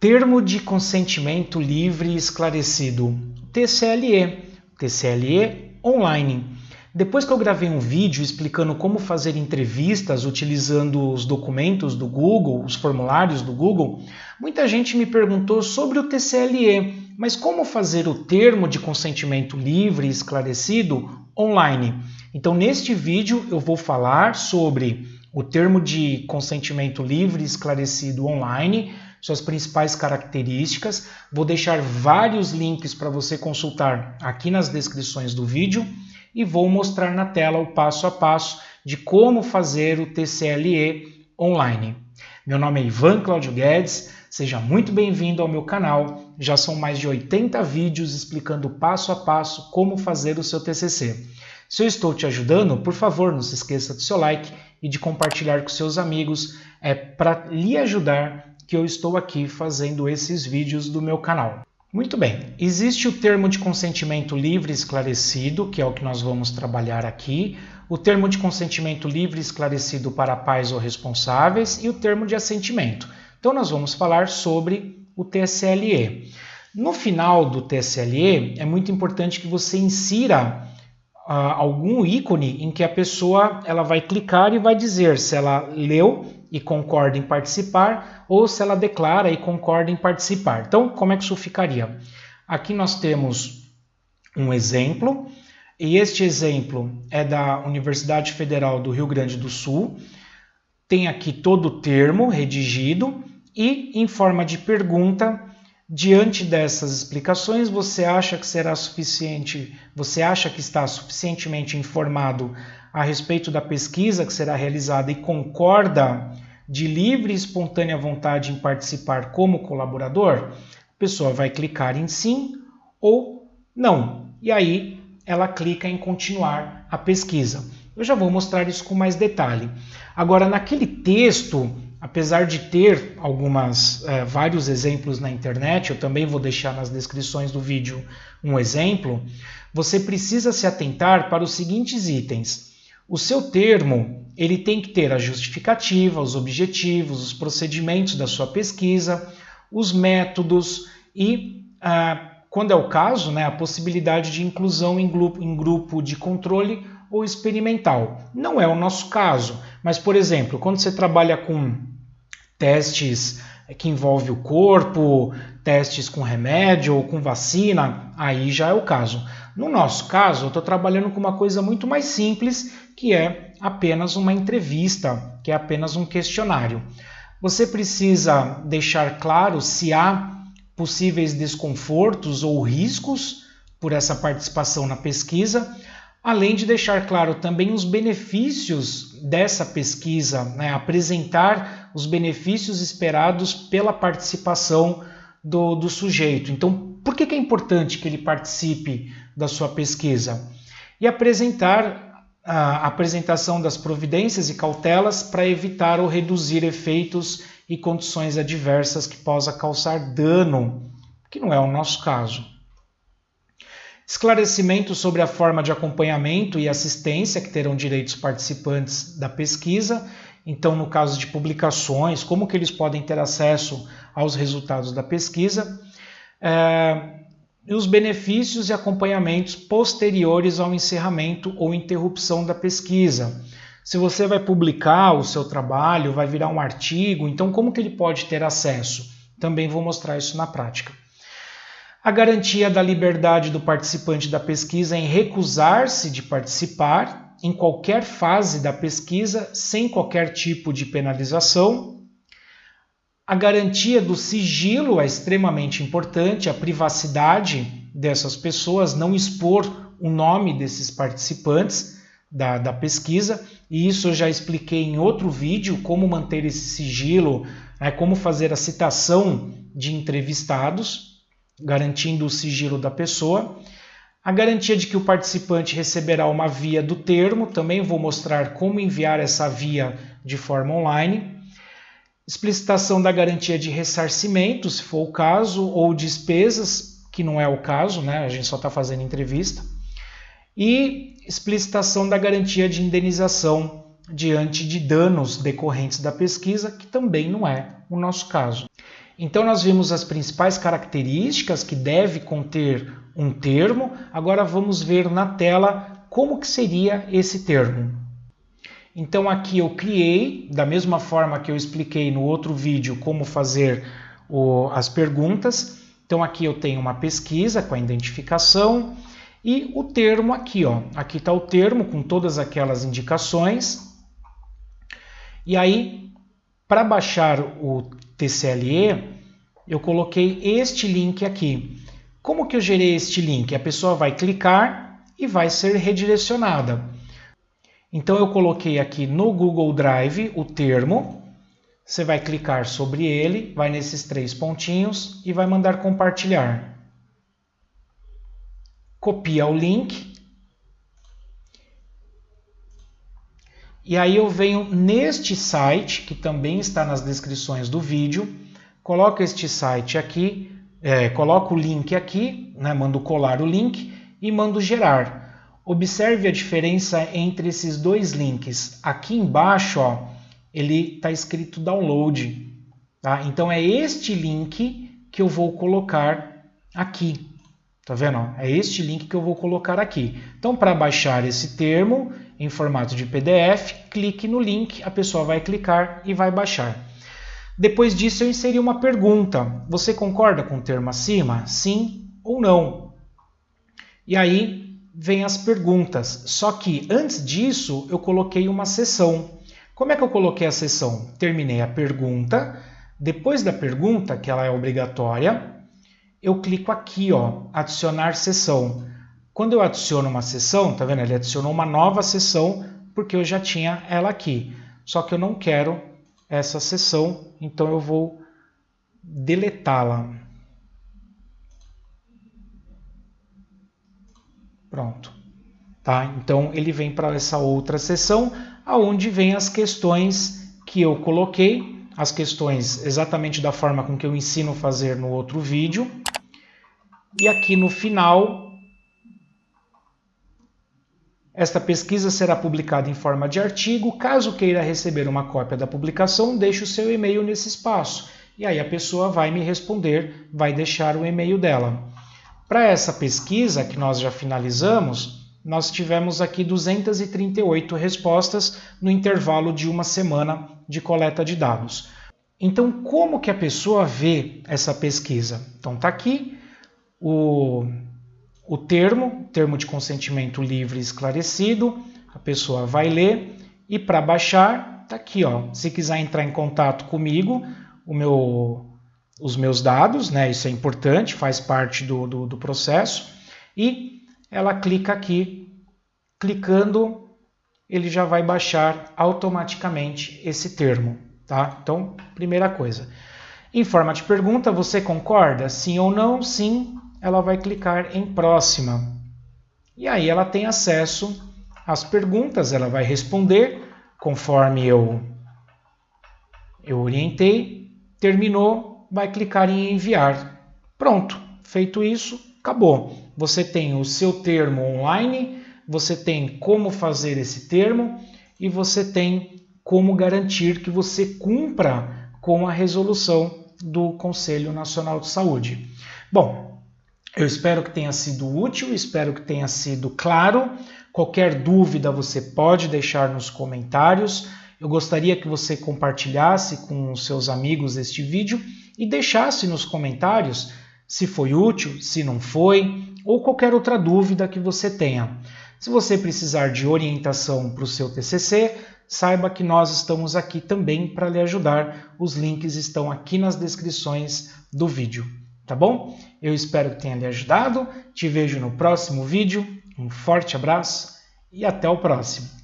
Termo de consentimento livre e esclarecido, TCLE, TCLE online. Depois que eu gravei um vídeo explicando como fazer entrevistas utilizando os documentos do Google, os formulários do Google, muita gente me perguntou sobre o TCLE, mas como fazer o termo de consentimento livre e esclarecido online? Então, neste vídeo eu vou falar sobre o termo de consentimento livre e esclarecido online, suas principais características. Vou deixar vários links para você consultar aqui nas descrições do vídeo e vou mostrar na tela o passo a passo de como fazer o TCLE online. Meu nome é Ivan Claudio Guedes, seja muito bem-vindo ao meu canal. Já são mais de 80 vídeos explicando passo a passo como fazer o seu TCC. Se eu estou te ajudando, por favor, não se esqueça do seu like e de compartilhar com seus amigos. É para lhe ajudar que eu estou aqui fazendo esses vídeos do meu canal. Muito bem, existe o termo de consentimento livre esclarecido, que é o que nós vamos trabalhar aqui, o termo de consentimento livre esclarecido para pais ou responsáveis e o termo de assentimento. Então nós vamos falar sobre o TSLE. No final do TSLE, é muito importante que você insira uh, algum ícone em que a pessoa ela vai clicar e vai dizer se ela leu e concorda em participar ou se ela declara e concorda em participar. Então, como é que isso ficaria? Aqui nós temos um exemplo, e este exemplo é da Universidade Federal do Rio Grande do Sul. Tem aqui todo o termo redigido e em forma de pergunta Diante dessas explicações, você acha que será suficiente, você acha que está suficientemente informado a respeito da pesquisa que será realizada e concorda de livre e espontânea vontade em participar como colaborador? A pessoa vai clicar em sim ou não. E aí ela clica em continuar a pesquisa. Eu já vou mostrar isso com mais detalhe. Agora, naquele texto apesar de ter algumas é, vários exemplos na internet, eu também vou deixar nas descrições do vídeo um exemplo, você precisa se atentar para os seguintes itens. O seu termo ele tem que ter a justificativa, os objetivos, os procedimentos da sua pesquisa, os métodos e, ah, quando é o caso, né, a possibilidade de inclusão em grupo, em grupo de controle ou experimental. Não é o nosso caso, mas, por exemplo, quando você trabalha com testes que envolvem o corpo, testes com remédio ou com vacina, aí já é o caso. No nosso caso, eu estou trabalhando com uma coisa muito mais simples, que é apenas uma entrevista, que é apenas um questionário. Você precisa deixar claro se há possíveis desconfortos ou riscos por essa participação na pesquisa além de deixar claro também os benefícios dessa pesquisa, né? apresentar os benefícios esperados pela participação do, do sujeito. Então, por que, que é importante que ele participe da sua pesquisa? E apresentar a apresentação das providências e cautelas para evitar ou reduzir efeitos e condições adversas que possa causar dano, que não é o nosso caso esclarecimento sobre a forma de acompanhamento e assistência que terão direitos participantes da pesquisa, então no caso de publicações, como que eles podem ter acesso aos resultados da pesquisa, é, e os benefícios e acompanhamentos posteriores ao encerramento ou interrupção da pesquisa. Se você vai publicar o seu trabalho, vai virar um artigo, então como que ele pode ter acesso? Também vou mostrar isso na prática a garantia da liberdade do participante da pesquisa em recusar-se de participar em qualquer fase da pesquisa sem qualquer tipo de penalização. A garantia do sigilo é extremamente importante, a privacidade dessas pessoas, não expor o nome desses participantes da, da pesquisa, e isso eu já expliquei em outro vídeo, como manter esse sigilo, né, como fazer a citação de entrevistados garantindo o sigilo da pessoa. A garantia de que o participante receberá uma via do termo, também vou mostrar como enviar essa via de forma online. Explicitação da garantia de ressarcimento, se for o caso, ou despesas, que não é o caso, né? a gente só está fazendo entrevista. E explicitação da garantia de indenização diante de danos decorrentes da pesquisa, que também não é o nosso caso. Então nós vimos as principais características que deve conter um termo. Agora vamos ver na tela como que seria esse termo. Então aqui eu criei, da mesma forma que eu expliquei no outro vídeo como fazer o, as perguntas. Então aqui eu tenho uma pesquisa com a identificação e o termo aqui, ó. Aqui está o termo com todas aquelas indicações. E aí, para baixar o TCLE, eu coloquei este link aqui. Como que eu gerei este link? A pessoa vai clicar e vai ser redirecionada. Então eu coloquei aqui no Google Drive o termo. Você vai clicar sobre ele, vai nesses três pontinhos e vai mandar compartilhar. Copia o link. E aí eu venho neste site, que também está nas descrições do vídeo, coloco este site aqui, é, coloco o link aqui, né, mando colar o link e mando gerar. Observe a diferença entre esses dois links. Aqui embaixo, ó, ele está escrito download. Tá? Então é este link que eu vou colocar aqui. Tá vendo? É este link que eu vou colocar aqui. Então, para baixar esse termo em formato de PDF, clique no link, a pessoa vai clicar e vai baixar. Depois disso, eu inseri uma pergunta. Você concorda com o termo acima? Sim ou não? E aí vem as perguntas. Só que antes disso, eu coloquei uma sessão. Como é que eu coloquei a sessão? Terminei a pergunta. Depois da pergunta, que ela é obrigatória, eu clico aqui, ó, adicionar sessão. Quando eu adiciono uma sessão, tá vendo? Ele adicionou uma nova sessão porque eu já tinha ela aqui. Só que eu não quero essa sessão, então eu vou deletá-la. Pronto. Tá? Então ele vem para essa outra sessão, aonde vem as questões que eu coloquei, as questões exatamente da forma com que eu ensino fazer no outro vídeo. E aqui no final, esta pesquisa será publicada em forma de artigo. Caso queira receber uma cópia da publicação, deixe o seu e-mail nesse espaço. E aí a pessoa vai me responder, vai deixar o e-mail dela. Para essa pesquisa que nós já finalizamos, nós tivemos aqui 238 respostas no intervalo de uma semana de coleta de dados. Então, como que a pessoa vê essa pesquisa? Então, está aqui, o, o termo, termo de consentimento livre esclarecido, a pessoa vai ler e para baixar, tá aqui, ó. Se quiser entrar em contato comigo, o meu, os meus dados, né? Isso é importante, faz parte do, do, do processo. E ela clica aqui, clicando, ele já vai baixar automaticamente esse termo, tá? Então, primeira coisa. Em forma de pergunta, você concorda? Sim ou não? Sim, ela vai clicar em próxima. E aí ela tem acesso às perguntas, ela vai responder conforme eu, eu orientei. Terminou, vai clicar em enviar. Pronto, feito isso, acabou. Você tem o seu termo online, você tem como fazer esse termo e você tem como garantir que você cumpra com a resolução do Conselho Nacional de Saúde. Bom, eu espero que tenha sido útil, espero que tenha sido claro. Qualquer dúvida você pode deixar nos comentários. Eu gostaria que você compartilhasse com seus amigos este vídeo e deixasse nos comentários se foi útil, se não foi, ou qualquer outra dúvida que você tenha. Se você precisar de orientação para o seu TCC, saiba que nós estamos aqui também para lhe ajudar. Os links estão aqui nas descrições do vídeo tá bom? Eu espero que tenha lhe ajudado. Te vejo no próximo vídeo. Um forte abraço e até o próximo.